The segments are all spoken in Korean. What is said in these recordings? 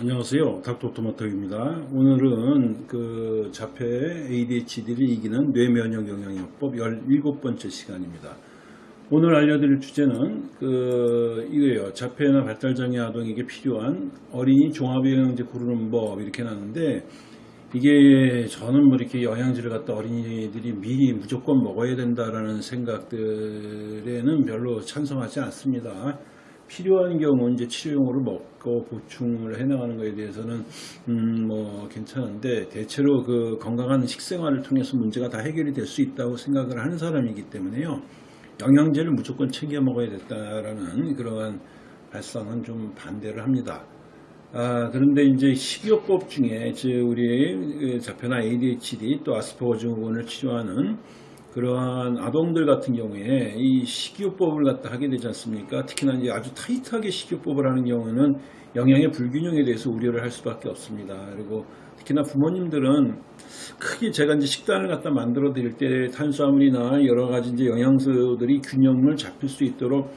안녕하세요. 닥터토마토입니다. 오늘은 그 자폐 ADHD를 이기는 뇌면역 영양요법 17번째 시간입니다. 오늘 알려드릴 주제는 그 이거예요. 자폐나 발달장애 아동에게 필요한 어린이 종합영양제 고르는 법 이렇게 나는데 이게 저는 뭐 이렇게 영양제를 갖다 어린이들이 미리 무조건 먹어야 된다라는 생각들에는 별로 찬성하지 않습니다. 필요한 경우 이제 치료용으로 먹고 보충을 해나가는 것에 대해서는 음 뭐 괜찮은데 대체로 그 건강한 식생활을 통해서 문제가 다 해결이 될 수 있다고 생각을 하는 사람이기 때문에요. 영양제를 무조건 챙겨 먹어야 됐다라는 그러한 발상은 좀 반대를 합니다. 아, 그런데 이제 식이요법 중에 즉 우리 자폐나 ADHD 또 아스퍼거 증후군을 치료하는 그러한 아동들 같은 경우에 이 식이요법을 갖다 하게 되지 않습니까? 특히나 이제 아주 타이트하게 식이요법을 하는 경우는 영양의 불균형에 대해서 우려를 할 수밖에 없습니다. 그리고 특히나 부모님들은 크게 제가 이제 식단을 갖다 만들어 드릴 때 탄수화물이나 여러 가지 이제 영양소들이 균형을 잡힐 수 있도록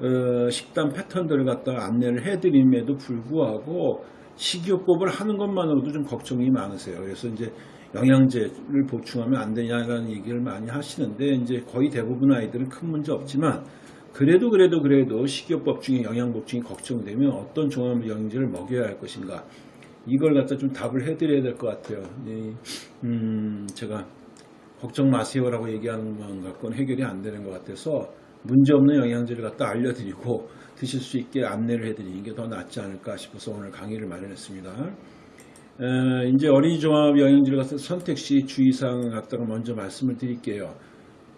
어, 식단 패턴들을 갖다 안내를 해드림에도 불구하고 식이요법을 하는 것만으로도 좀 걱정이 많으세요. 그래서 이제 영양제를 보충하면 안 되냐라는 얘기를 많이 하시는데 이제 거의 대부분 아이들은 큰 문제 없지만 그래도 그래도 그래도 식이요법 중에 영양 보충이 걱정되면 어떤 종합 영양제를 먹여야 할 것인가 이걸 갖다 좀 답을 해드려야 될 것 같아요. 음, 제가 걱정 마세요라고 얘기하는 것 갖고는 해결이 안 되는 것 같아서 문제없는 영양제를 갖다 알려드리고 드실 수 있게 안내를 해드리는 게 더 낫지 않을까 싶어서 오늘 강의를 마련했습니다. 에, 이제 어린이 종합 영양제를 갖다 선택 시 주의사항을 갖다가 먼저 말씀을 드릴게요.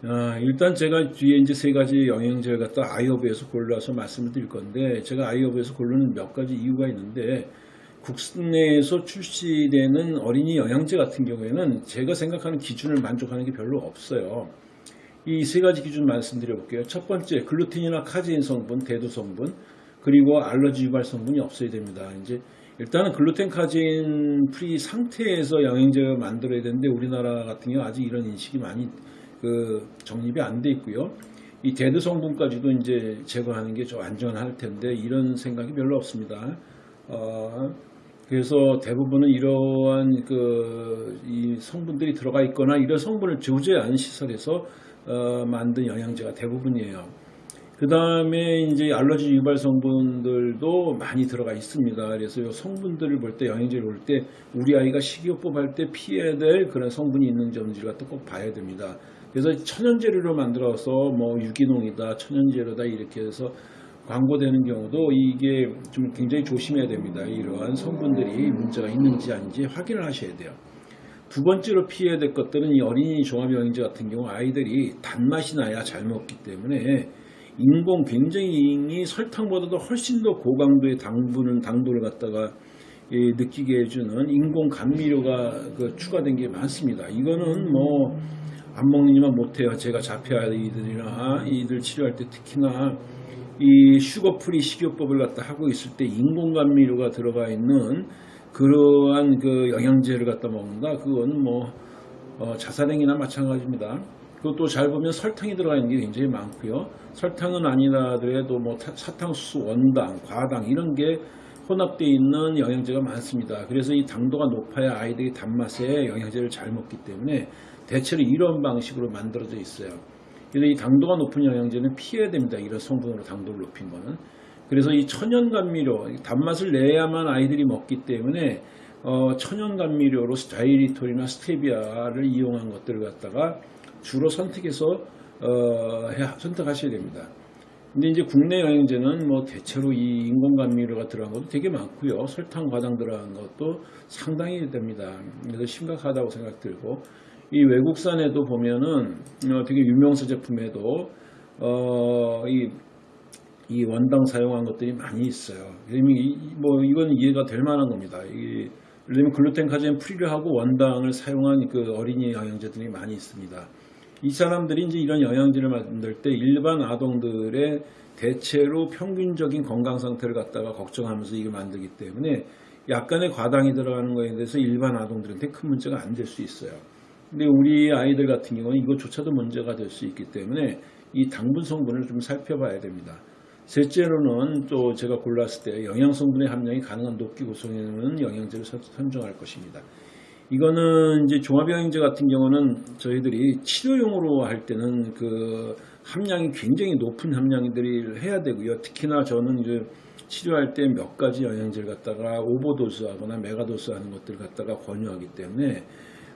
아, 일단 제가 뒤에 이제 세 가지 영양제를 갖다 iHerb에서 골라서 말씀을 드릴 건데 제가 iHerb에서 고르는 몇 가지 이유가 있는데 국내에서 출시되는 어린이 영양제 같은 경우에는 제가 생각하는 기준을 만족하는 게 별로 없어요. 이 세 가지 기준 말씀드려 볼게요. 첫 번째, 글루텐이나 카제인 성분, 대두 성분, 그리고 알러지 유발 성분이 없어야 됩니다. 이제 일단은 글루텐 카제인 free 상태에서 영양제를 만들어야 되는데 우리나라 같은 경우 아직 이런 인식이 많이 그 정립이 안 돼 있고요. 이 대두 성분까지도 이제 제거하는 게 좀 안전할 텐데 이런 생각이 별로 없습니다. 어, 그래서 대부분은 이러한 그 이 성분들이 들어가 있거나 이런 성분을 조제한 시설에서 어, 만든 영양제가 대부분이에요. 그 다음에 이제 알러지 유발 성분들도 많이 들어가 있습니다. 그래서 이 성분들을 볼 때 영양제를 볼 때 우리 아이가 식이요법 할 때 피해야 될 그런 성분이 있는지 없는지를 갖다 꼭 봐야 됩니다. 그래서 천연재료로 만들어서 뭐 유기농이다, 천연재료다 이렇게 해서 광고되는 경우도 이게 좀 굉장히 조심해야 됩니다. 이러한 성분들이 문제가 있는지 아닌지 확인을 하셔야 돼요. 두 번째로 피해야 될 것들은 이 어린이 종합영양제 같은 경우 아이들이 단맛이 나야 잘 먹기 때문에 인공 굉장히 설탕보다도 훨씬 더 고강도의 당분을 당도를 갖다가 느끼게 해주는 인공 감미료가 그 추가된 게 많습니다. 이거는 뭐 안 먹느니만 못해요. 제가 자폐 아이들이나 이들 치료할 때 특히나 이 sugar-free 식이요법을 갖다 하고 있을 때 인공 감미료가 들어가 있는 그러한 그 영양제를 갖다 먹는다. 그건 뭐 어, 자살행위나 마찬가지입니다. 그것도 잘 보면 설탕이 들어가 있는 게 굉장히 많고요. 설탕은 아니라더라도 뭐 사탕수수, 원당, 과당 이런 게 혼합되어 있는 영양제가 많습니다. 그래서 이 당도가 높아야 아이들이 단맛에 영양제를 잘 먹기 때문에 대체로 이런 방식으로 만들어져 있어요. 그래서 이 당도가 높은 영양제는 피해야 됩니다. 이런 성분으로 당도를 높인 거는. 그래서 이 천연 감미료, 단맛을 내야만 아이들이 먹기 때문에 어, 천연 감미료로 스타이리톨이나 스테비아를 이용한 것들을 갖다가 주로 선택해서 어, 해, 선택하셔야 됩니다. 근데 이제 국내 영양제는 뭐 대체로 이 인공 감미료가 들어간 것도 되게 많고요. 설탕 과당 들어간 것도 상당히 됩니다. 그래서 심각하다고 생각 들고 이 외국산에도 보면은 어, 되게 유명세 제품에도 어, 이, 이 원당 사용한 것들이 많이 있어요. 이미 뭐 이건 이해가 될 만한 겁니다. 이, 예를 들면 글루텐 카제인 free를 하고 원당을 사용한 그 어린이 영양제들이 많이 있습니다. 이 사람들이 이제 이런 영양제를 만들 때 일반 아동들의 대체로 평균적인 건강 상태를 갖다가 걱정하면서 이걸 만들기 때문에 약간의 과당이 들어가는 거에 대해서 일반 아동들한테 큰 문제가 안 될 수 있어요. 근데 우리 아이들 같은 경우는 이것조차도 문제가 될 수 있기 때문에 이 당분 성분을 좀 살펴봐야 됩니다. 셋째로는 또 제가 골랐을 때 영양 성분의 함량이 가능한 높게 구성하는 영양제를 선- 선정할 것입니다. 이거는 이제 종합영양제 같은 경우는 저희들이 치료용으로 할 때는 그 함량이 굉장히 높은 함량들을 해야 되고요. 특히나 저는 이제 치료할 때 몇 가지 영양제를 갖다가 overdose 하거나 megadose 하는 것들을 갖다가 권유하기 때문에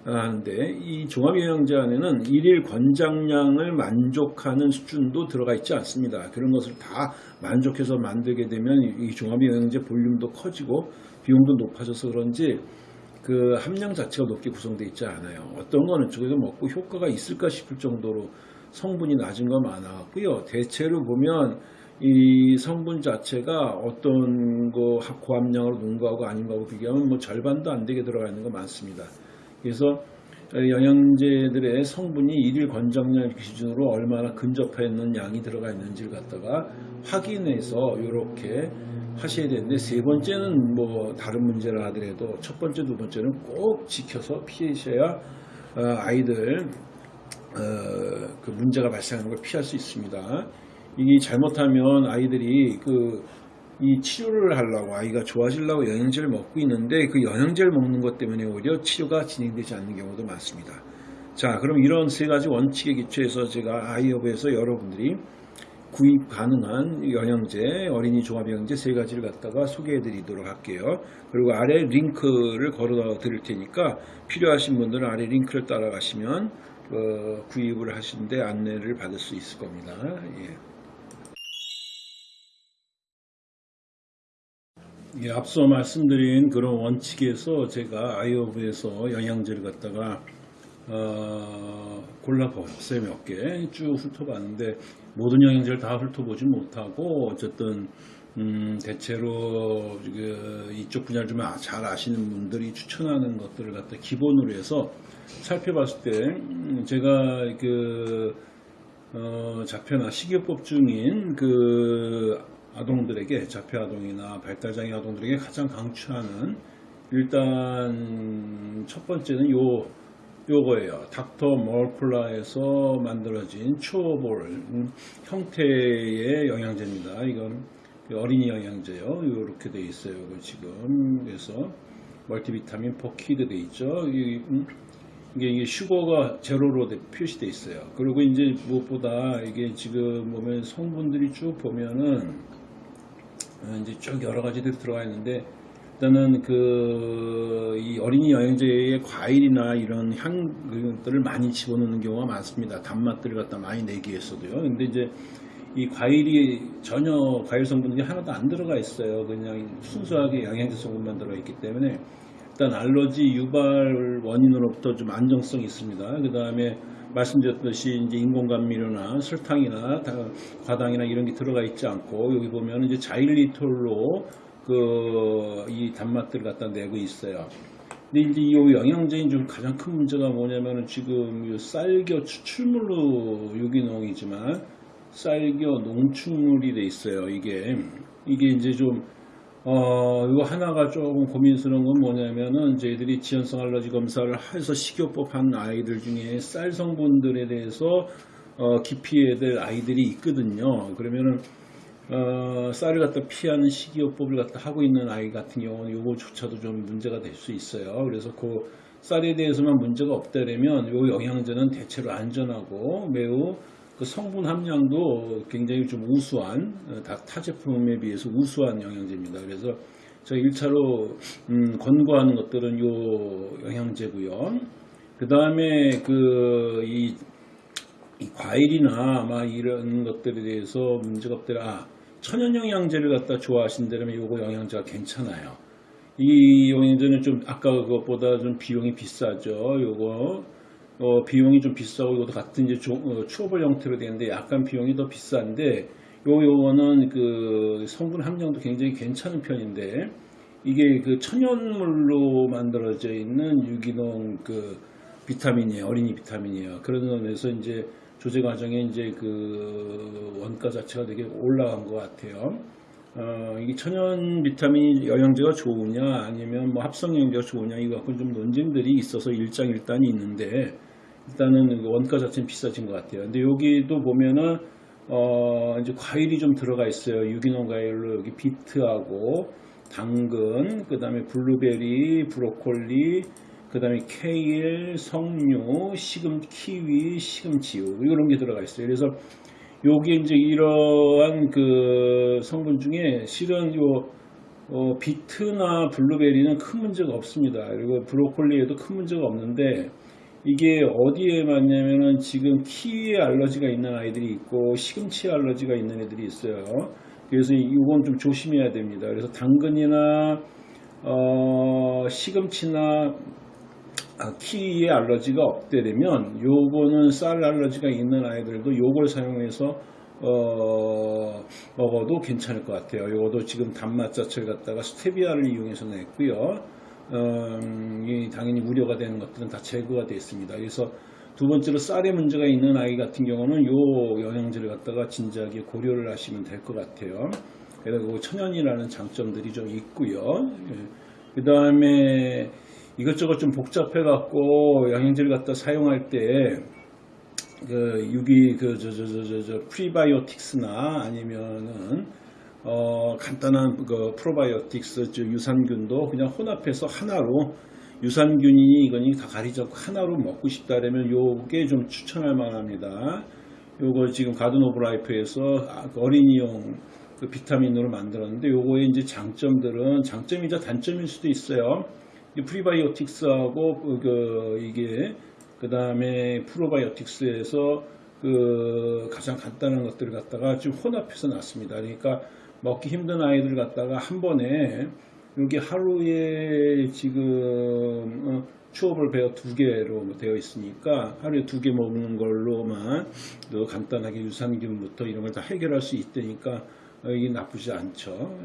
하는데 이 종합영양제 안에는 일일 권장량을 만족하는 수준도 들어가 있지 않습니다. 그런 것을 다 만족해서 만들게 되면 이 종합영양제 볼륨도 커지고 비용도 높아져서 그런지 그 함량 자체가 높게 구성되어 있지 않아요. 어떤 거는 저기서 먹고 효과가 있을까 싶을 정도로 성분이 낮은 거 많았고요. 대체로 보면 이 성분 자체가 어떤 거 고함량으로 높은 거하고 아닌 거하고 비교하면 뭐 절반도 안 되게 들어가 있는 거 많습니다. 그래서 영양제들의 성분이 일일 권장량 기준으로 얼마나 근접해 있는 양이 들어가 있는지를 갖다가 확인해서 이렇게 하셔야 되는데 세 번째는 뭐 다른 문제라 하더라도 첫 번째 두 번째는 꼭 지켜서 피하셔야 어, 아이들 어, 그 문제가 발생하는 걸 피할 수 있습니다. 이게 잘못하면 아이들이 그 이 치료를 하려고 아이가 좋아지려고 영양제를 먹고 있는데 그 영양제를 먹는 것 때문에 오히려 치료가 진행되지 않는 경우도 많습니다. 자, 그럼 이런 세 가지 원칙에 기초해서 제가 아이허브에서 여러분들이 구입 가능한 영양제, 어린이 종합 영양제 세 가지를 갖다가 소개해 드리도록 할게요. 그리고 아래 링크를 걸어 드릴 테니까 필요하신 분들은 아래 링크를 따라가시면 어, 구입을 하시는데 안내를 받을 수 있을 겁니다. 예. 예, 앞서 말씀드린 그런 원칙에서 제가 아이오브에서 영양제를 갖다가 어, 골라봤어요 몇개쭉 훑어봤는데 모든 영양제를 다 훑어보지 못하고 어쨌든 음, 대체로 그 이쪽 분야를 좀 잘 아시는 분들이 추천하는 것들을 갖다 기본으로 해서 살펴봤을 때 음, 제가 그 어, 자폐나 식이요법 중인 그 아동들에게 자폐 아동이나 발달장애 아동들에게 가장 강추하는 일단 첫 번째는 요 요거예요. Dr. Mercola에서 만들어진 chewable 음, 형태의 영양제입니다. 이건 어린이 영양제요. 이렇게 돼 있어요. 이거 지금 그래서 multivitamin for kids 돼 있죠. 이, 음, 이게, 이게 슈거가 제로로 돼- 표시돼 있어요. 그리고 이제 무엇보다 이게 지금 보면 성분들이 쭉 보면은 어, 이제 쭉 여러 가지들이 들어가 있는데 일단은 그 이 어린이 영양제에 과일이나 이런 향들을 많이 집어넣는 경우가 많습니다. 단맛들을 갖다 많이 내기 위해서도요. 근데 이제 이 과일이 전혀 과일 성분이 하나도 안 들어가 있어요. 그냥 순수하게 영양제 성분만 들어 있기 때문에 일단 알러지 유발 원인으로부터 좀 안정성이 있습니다. 그 다음에 말씀드렸듯이 이제 인공감미료나 설탕이나 다- 과당이나 이런 게 들어가 있지 않고 여기 보면 이제 자일리톨로 그 이 단맛들을 갖다 내고 있어요. 근데 이제 이 영양제인 중 가장 큰 문제가 뭐냐면은 지금 이 쌀겨 추출물로 유기농이지만 쌀겨 농축물이 돼 있어요. 이게 이게 이제 좀 어, 이거 하나가 조금 고민스러운 건 뭐냐면은 저희들이 지연성 알러지 검사를 해서 식이요법 한 아이들 중에 쌀 성분들에 대해서 어, 기피해야 될 아이들이 있거든요. 그러면은 어, 쌀을 갖다 피하는 식이요법을 갖다 하고 있는 아이 같은 경우는 요거조차도 좀 문제가 될 수 있어요. 그래서 그 쌀에 대해서만 문제가 없다면 요 영양제는 대체로 안전하고 매우 그 성분 함량도 굉장히 좀 우수한 어, 다- 타 제품에 비해서 우수한 영양제입니다. 그래서 저희 1차로 음, 권고하는 것들은 요 영양제고요. 그 다음에 그이 이 과일이나 막 이런 것들에 대해서 문제가 없더라. 아, 천연 영양제를 갖다 좋아하신다면 요거 영양제가 괜찮아요. 이 영양제는 좀 아까 그것보다 좀 비용이 비싸죠. 요거 어, 비용이 좀 비싸고 이것도 같은 이제 조- 어, 추어볼 형태로 되는데 약간 비용이 더 비싼데 요 요거는 그 성분 함량도 굉장히 괜찮은 편인데 이게 그 천연물로 만들어져 있는 유기농 그 비타민이에요. 어린이 비타민이에요. 그런 면에서 이제 조제 과정에 이제 그 원가 자체가 되게 올라간 것 같아요. 어, 이게 천연 비타민 영양제가 좋으냐 아니면 뭐 합성 영양제가 좋으냐 이거 갖고 좀 논쟁들이 있어서 일장일단이 있는데 일단은 그 원가 자체는 비싸진 것 같아요. 근데 여기도 보면은 어, 이제 과일이 좀 들어가 있어요. 유기농 과일로 여기 비트하고 당근, 그 다음에 블루베리, 브로콜리, 그 다음에 케일, 석류, 시금, 키위, 시금치 이런 게 들어가 있어요. 그래서 요게 이제 이러한 그 성분 중에 실은 요 어, 비트나 블루베리는 큰 문제가 없습니다. 그리고 브로콜리에도 큰 문제가 없는데 이게 어디에 맞냐면은 지금 키위에 알러지가 있는 아이들이 있고 시금치 알러지가 있는 애들이 있어요. 그래서 이건 좀 조심해야 됩니다. 그래서 당근이나 어, 시금치나 아, 키위에 알러지가 없게 되면 요거는 쌀 알러지가 있는 아이들도 요걸 사용해서 어, 먹어도 괜찮을 것 같아요. 요것도 지금 단맛 자체를 갖다가 스테비아를 이용해서 냈고요. 음, 이 당연히 우려가 되는 것들은 다 제거가 되어 있습니다. 그래서 두 번째로 쌀에 문제가 있는 아이 같은 경우는 요 영양제를 갖다가 진지하게 고려를 하시면 될 것 같아요. 그리고 천연이라는 장점들이 좀 있고요. 그 다음에 이것저것 좀 복잡해 갖고 영양제를 갖다 사용할 때 그 유기 그저저저 저 저 프리바이오틱스나 아니면은 어 간단한 그 프로바이오틱스 즉 유산균도 그냥 혼합해서 하나로 유산균이 이거니 다 가리지 않고 하나로 먹고 싶다 그러면 요게 좀 추천할 만합니다. 요거 지금 Garden of Life에서 아, 그 어린이용 그 비타민으로 만들었는데 요거의 이제 장점들은 장점이자 단점일 수도 있어요. 이 프리바이오틱스하고 그, 그 이게 그 다음에 프로바이오틱스에서 그 가장 간단한 것들을 갖다가 좀 혼합해서 놨습니다. 그러니까 먹기 힘든 아이들 갖다가 한 번에 여기 하루에 지금 어, chewable bear 두 개로 되어 있으니까 하루에 두 개 먹는 걸로만 또 간단하게 유산균부터 이런 걸 다 해결할 수 있다니까 어, 이게 나쁘지 않죠.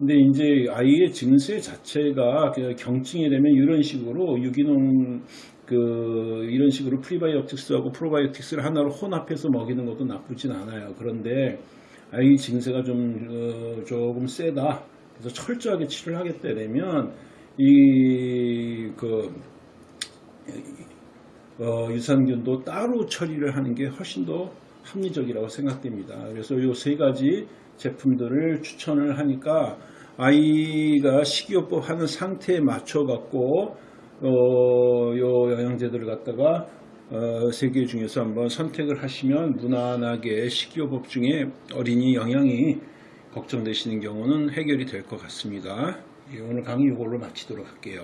음, 근데 이제 아이의 증세 자체가 그냥 경증이 되면 이런 식으로 유기농 그 이런 식으로 프리바이오틱스하고 프로바이오틱스를 하나로 혼합해서 먹이는 것도 나쁘진 않아요. 그런데 아이 증세가 좀 어, 조금 세다. 그래서 철저하게 치료를 하겠다 되면 이그 어, 유산균도 따로 처리를 하는 게 훨씬 더 합리적이라고 생각됩니다. 그래서 이 세 가지 제품들을 추천을 하니까 아이가 식이요법 하는 상태에 맞춰 갖고 어, 요 영양제들을 갖다가 어, 세개 중에서 한번 선택을 하시면 무난하게 식이요법 중에 어린이 영양이 걱정되시는 경우는 해결이 될 것 같습니다. 예, 오늘 강의 이걸로 마치도록 할게요.